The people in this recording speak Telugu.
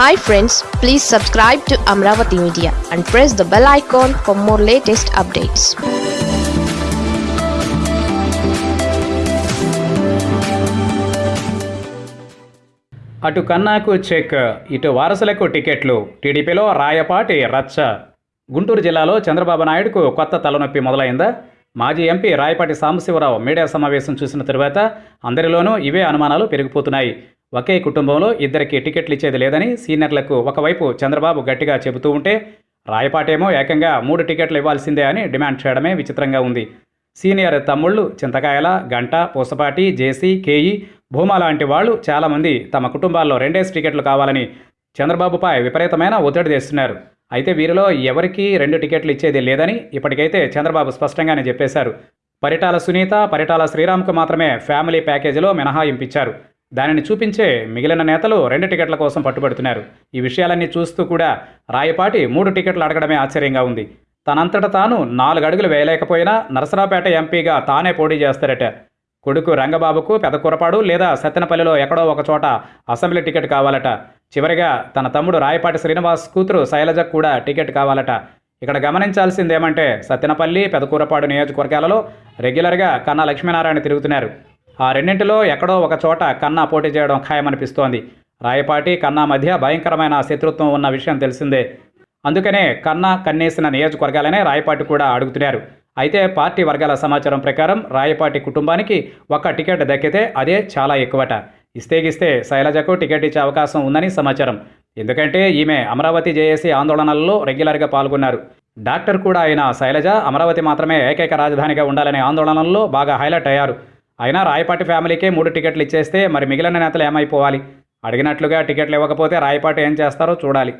Hi friends please subscribe to Amaravati media and press the bell icon for more latest updates అటు కన్నాకు చెక్ ఇటు వారసులకు టికెట్లు టీడీపీలో రాయపాటి రచ్చ. గుంటూరు జిల్లాలో చంద్రబాబు నాయుడుకు కొత్త తలనొప్పి మొదలైందా. మాజీ ఎంపీ రాయపాటి సాంబశివరావు మీడియా సమావేశం చూసిన తరువాత అందరిలోనూ ఇవే అనుమానాలు పెరిగిపోతున్నాయి. ఒకే కుటుంబంలో ఇద్దరికి టికెట్లు ఇచ్చేది లేదని సీనియర్లకు ఒకవైపు చంద్రబాబు గట్టిగా చెబుతూ ఉంటే రాయపాటేమో ఏకంగా మూడు టికెట్లు ఇవ్వాల్సిందే అని డిమాండ్ చేయడమే విచిత్రంగా ఉంది. సీనియర్ తమ్ముళ్ళు చింతకాయల గంట పూసపాటి జేసీ కేఈ భూమా లాంటి వాళ్ళు చాలామంది తమ కుటుంబాల్లో రెండేసి టికెట్లు కావాలని చంద్రబాబుపై విపరీతమైన ఒత్తిడి తెస్తున్నారు. అయితే వీరిలో ఎవరికీ రెండు టికెట్లు ఇచ్చేది లేదని ఇప్పటికైతే చంద్రబాబు స్పష్టంగానే చెప్పేశారు. పరిటాల సునీత పరిటాల శ్రీరామ్కు మాత్రమే ఫ్యామిలీ ప్యాకేజీలో మినహాయింపించారు దానిని చూపించే మిగిలిన నేతలు రెండు టికెట్ల కోసం పట్టుబడుతున్నారు. ఈ విషయాలన్నీ చూస్తూ కూడా రాయపాటి మూడు టికెట్లు అడగడమే ఆశ్చర్యంగా ఉంది. తనంతట తాను నాలుగు అడుగులు వేయలేకపోయినా నరసరావుపేట ఎంపీగా తానే పోటీ చేస్తారట. కొడుకు రంగబాబుకు పెదకురపాడు లేదా సత్తెనపల్లిలో ఎక్కడో ఒక చోట అసెంబ్లీ టికెట్ కావాలట. చివరిగా తన తమ్ముడు రాయపాటి శ్రీనివాస్ కూతురు శైలజకు కూడా టికెట్ కావాలట. ఇక్కడ గమనించాల్సిందేమంటే సత్తెనపల్లి పెదకూరపాడు నియోజకవర్గాలలో రెగ్యులర్గా కన్నా లక్ష్మీనారాయణ తిరుగుతున్నారు. ఆ రెండింటిలో ఎక్కడో ఒక చోట కన్నా పోటీ చేయడం ఖాయమనిపిస్తోంది. రాయపాటి కన్నా మధ్య భయంకరమైన శత్రుత్వం ఉన్న విషయం తెలిసిందే. అందుకనే కన్నా కన్నేసిన నియోజకవర్గాలనే రాయపాటి కూడా అడుగుతున్నారు. అయితే పార్టీ వర్గాల సమాచారం ప్రకారం రాయపాటి కుటుంబానికి ఒక్క టికెట్ దక్కితే అదే చాలా ఎక్కువట. ఇస్తేగిస్తే శైలజకు టికెట్ ఇచ్చే అవకాశం ఉందని సమాచారం. ఎందుకంటే ఈమె అమరావతి జేఏసీ ఆందోళనల్లో రెగ్యులర్గా పాల్గొన్నారు. డాక్టర్ కూడా అయిన శైలజ అమరావతి మాత్రమే ఏకైక రాజధానిగా ఉండాలనే ఆందోళనల్లో బాగా హైలైట్ అయ్యారు. అయినా రాయపాటి ఫ్యామిలీకే మూడు టికెట్లు ఇచ్చేస్తే మరి మిగిలిన నేతలు ఏమైపోవాలి? అడిగినట్లుగా టికెట్లు ఇవ్వకపోతే రాయపాటి ఏం చేస్తారో చూడాలి.